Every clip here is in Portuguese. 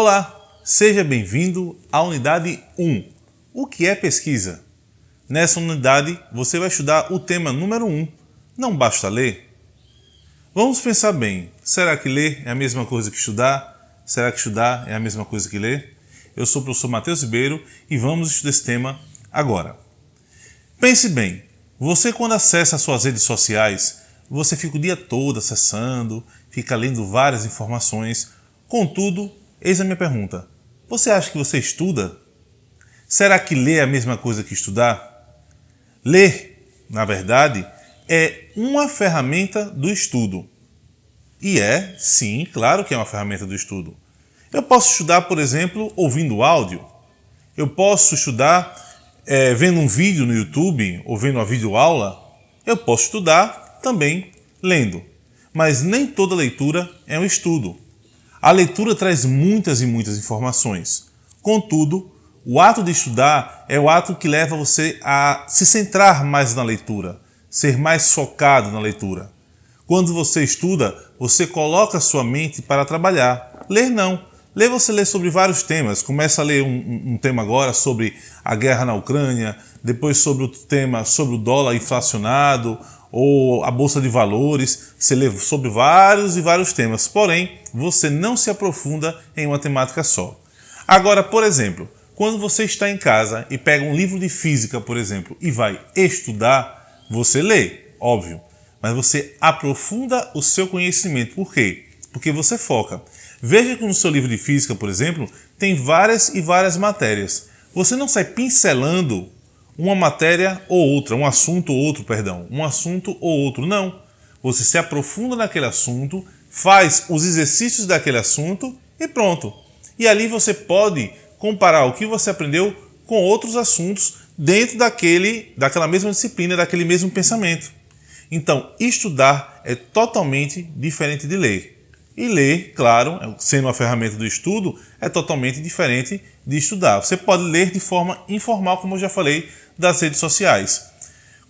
Olá, seja bem-vindo à unidade 1. O que é pesquisa? Nessa unidade você vai estudar o tema número 1. Não basta ler? Vamos pensar bem, será que ler é a mesma coisa que estudar? Será que estudar é a mesma coisa que ler? Eu sou o professor Matheus Ribeiro e vamos estudar esse tema agora. Pense bem, você quando acessa as suas redes sociais, você fica o dia todo acessando, fica lendo várias informações, contudo, Eis a minha pergunta. Você acha que você estuda? Será que ler é a mesma coisa que estudar? Ler, na verdade, é uma ferramenta do estudo. E é, sim, claro que é uma ferramenta do estudo. Eu posso estudar, por exemplo, ouvindo áudio. Eu posso estudar é, vendo um vídeo no YouTube ou vendo uma videoaula. Eu posso estudar também lendo. Mas nem toda leitura é um estudo. A leitura traz muitas e muitas informações. Contudo, o ato de estudar é o ato que leva você a se centrar mais na leitura, ser mais focado na leitura. Quando você estuda, você coloca sua mente para trabalhar. Ler não. Ler você lê sobre vários temas. Começa a ler um, um, tema agora sobre a guerra na Ucrânia, depois sobre o tema sobre o dólar inflacionado, ou a bolsa de valores, você lê sobre vários e vários temas, porém você não se aprofunda em uma temática só. Agora, por exemplo, quando você está em casa e pega um livro de física, por exemplo, e vai estudar, você lê, óbvio, mas você aprofunda o seu conhecimento. Por quê? Porque você foca. Veja que no seu livro de física, por exemplo, tem várias e várias matérias. Você não sai pincelando uma matéria ou outra, um assunto ou outro, perdão, um assunto ou outro. Não. Você se aprofunda naquele assunto, faz os exercícios daquele assunto e pronto. E ali você pode comparar o que você aprendeu com outros assuntos dentro daquele, daquela mesma disciplina, daquele mesmo pensamento. Então, estudar é totalmente diferente de ler. E ler, claro, sendo uma ferramenta do estudo, é totalmente diferente de estudar. Você pode ler de forma informal, como eu já falei, das redes sociais.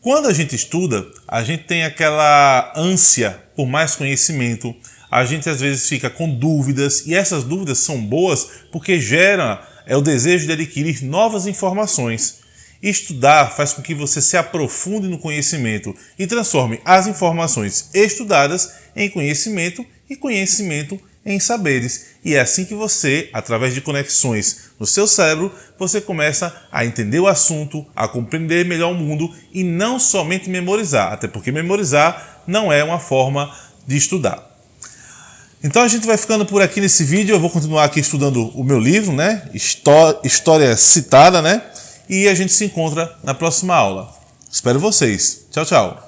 Quando a gente estuda, a gente tem aquela ânsia por mais conhecimento, a gente às vezes fica com dúvidas e essas dúvidas são boas porque gera é o desejo de adquirir novas informações. Estudar faz com que você se aprofunde no conhecimento e transforme as informações estudadas em conhecimento e conhecimento em saberes. E é assim que você, através de conexões no seu cérebro, você começa a entender o assunto, a compreender melhor o mundo e não somente memorizar, até porque memorizar não é uma forma de estudar. Então a gente vai ficando por aqui nesse vídeo, eu vou continuar aqui estudando o meu livro, né? História citada, né? E a gente se encontra na próxima aula. Espero vocês. Tchau, tchau.